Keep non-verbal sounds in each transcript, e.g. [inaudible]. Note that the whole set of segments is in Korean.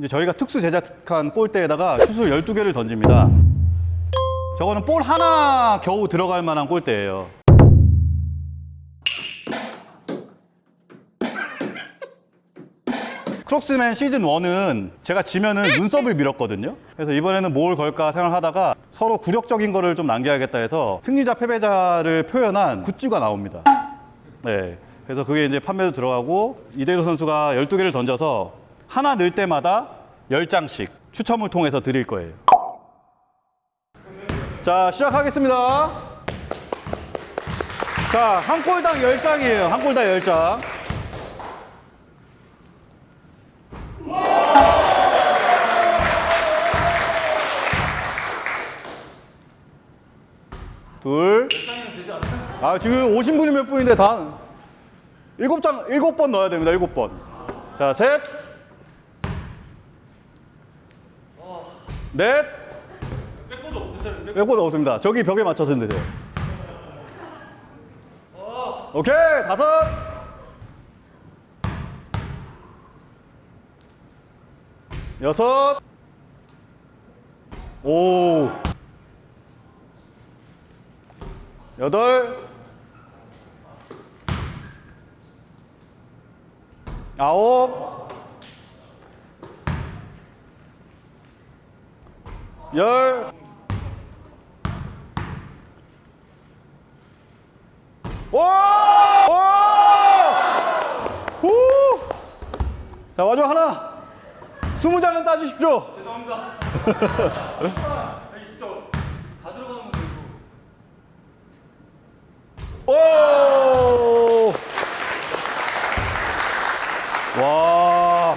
이제 저희가 특수 제작한 골대에다가 슛을 12개를 던집니다. 저거는 볼 하나 겨우 들어갈 만한 골대예요. 크록스맨 시즌 1은 제가 지면은 눈썹을 밀었거든요. 그래서 이번에는 뭘 걸까 생각하다가 서로 굴욕적인 거를 좀 남겨야겠다 해서 승리자 패배자를 표현한 굿즈가 나옵니다. 네. 그래서 그게 이제 판매도 들어가고 이대호 선수가 12개를 던져서 하나 넣을 때마다 10장씩 추첨을 통해서 드릴 거예요. 자, 시작하겠습니다. 자, 한 골당 10장이에요. 한 골당 10장. 둘. 아, 지금 오신 분이 몇 분인데 다 일곱 장, 일곱 번 넣어야 됩니다. 일곱 번. 자, 셋. 넷. 백보드 없습니다. 백보드 없습니다. 저기 벽에 맞춰서 넣으세요. 오케이, 다섯. 여섯. 오. 여덟. 아홉. 열. 오! 오! 후! 자, 마지막 하나. 스무 장은 따주십시오. 죄송합니다. 아니 진짜 다 들어가는 건데 이거. 오! 와.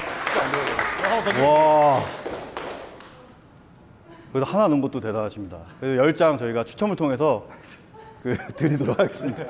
와. 그래도 하나 넣은 것도 대단하십니다. 그래서 열장 저희가 추첨을 통해서 그 [laughs] 드리도록 하겠습니다.